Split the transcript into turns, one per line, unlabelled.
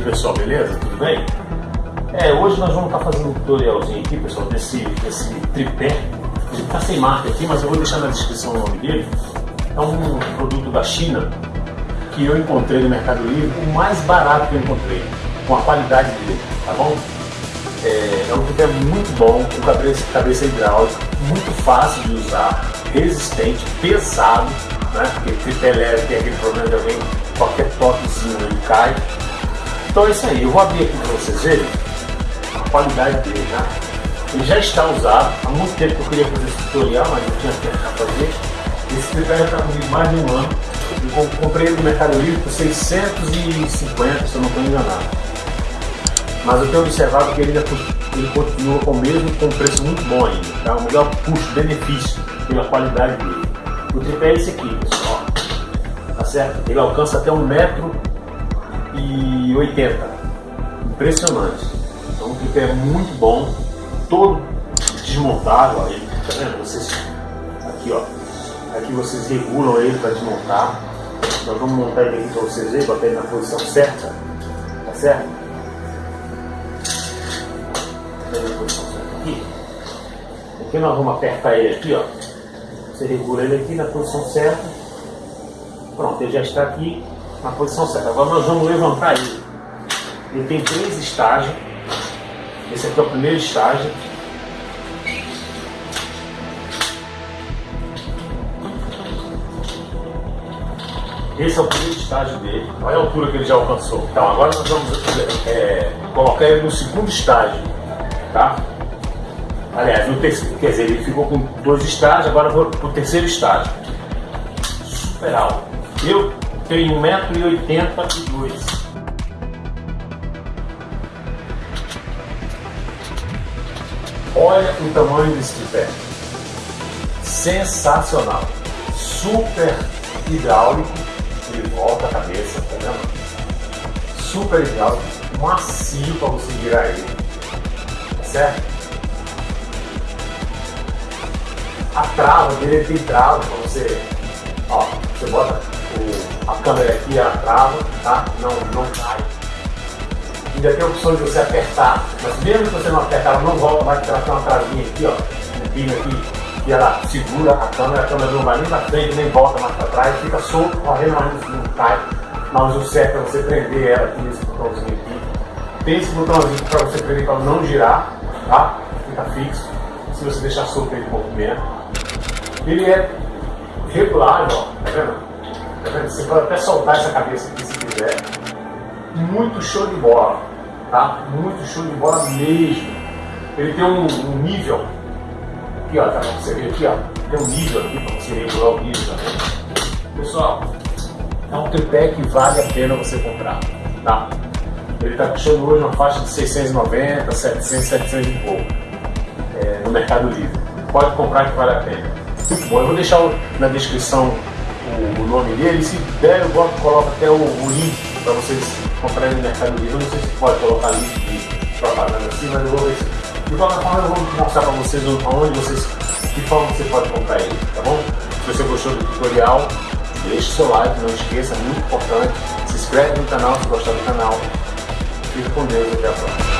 Aí pessoal, beleza? Tudo bem? É, hoje nós vamos estar fazendo um tutorialzinho aqui, pessoal, desse, desse tripé. Ele está sem marca aqui, mas eu vou deixar na descrição o nome dele. É um produto da China que eu encontrei no Mercado Livre, o mais barato que eu encontrei, com a qualidade dele, tá bom? É, é um tripé muito bom, com cabeça, cabeça hidráulica, muito fácil de usar, resistente, pesado, né? Porque tripé leve tem aquele problema de alguém, qualquer toquezinho ele cai. Então é isso aí, eu vou abrir aqui para vocês verem a qualidade dele, né? Ele já está usado, há muito tempo que eu queria fazer esse tutorial, mas eu tinha tempo para fazer. Esse tripé já está comigo mais de um ano. Eu comprei ele no Mercado Livre por 650, se eu não estou enganado. Mas eu tenho observado que ele, ele continua com o mesmo, com um preço muito bom ainda. Tá? O melhor custo-benefício pela qualidade dele. O tripé é esse aqui, pessoal. Tá certo? Ele alcança até 1,80m. Impressionante. Então o tripé é muito bom. Todo desmontável. Ele, tá vendo? Vocês, aqui, ó. Aqui vocês regulam ele para desmontar. Nós vamos montar ele aqui para vocês verem, bater ele na posição certa. Tá certo? Certa aqui. Aqui nós vamos apertar ele aqui, ó. Você regula ele aqui na posição certa. Pronto, ele já está aqui na posição certa. Agora nós vamos levantar ele. Ele tem três estágios. Esse aqui é o primeiro estágio. Esse é o primeiro estágio dele. Olha a altura que ele já alcançou. Então agora nós vamos é, colocar ele no segundo estágio. Tá? Aliás, no terceiro, quer dizer, ele ficou com dois estágios, agora vou para o terceiro estágio. Super alto. Eu tenho 1,82m. Olha o tamanho desse tripé. Sensacional. Super hidráulico. Ele volta a cabeça, tá vendo? Super hidráulico. Macio para você virar ele. Tá certo? a trava dele tem trava para você, câmera aqui, a trava, tá? Não, não cai. Ainda tem a opção de você apertar, mas mesmo que você não apertar, ela não volta mais, porque ela tem uma travinha aqui, ó, um pino aqui, e ela segura a câmera, a câmera não vai nem para frente, nem volta mais para trás, fica solto, correndo, mas não cai. Mas o certo é você prender ela aqui nesse botãozinho aqui. Tem esse botãozinho para você prender para não girar, tá? Fica fixo. Se você deixar solto ele em movimento. Ele é regulável, ó, tá vendo? Você pode até soltar essa cabeça aqui se quiser. Muito show de bola, tá? Muito show de bola mesmo. Ele tem um, um nível, aqui ó, tá? Você vê aqui ó, tem um nível aqui para você regular o nível também. Pessoal, é um tripé que vale a pena você comprar, tá? Ele está custando hoje uma faixa de 690, 700, 700 e pouco é, no Mercado Livre. Pode comprar que vale a pena. Muito bom. Eu vou deixar na descrição o, nome dele. Se der, eu boto, coloco até o, o link para vocês comprarem no Mercado Livre. Eu não sei se pode colocar link de propaganda assim, mas eu vou ver se. De qualquer forma, eu vou mostrar para vocês onde vocês, de forma você pode comprar ele, tá bom? Se você gostou do tutorial, deixe seu like, não esqueça, é muito importante. Se inscreve no canal se gostar do canal. Fica com Deus, até a próxima.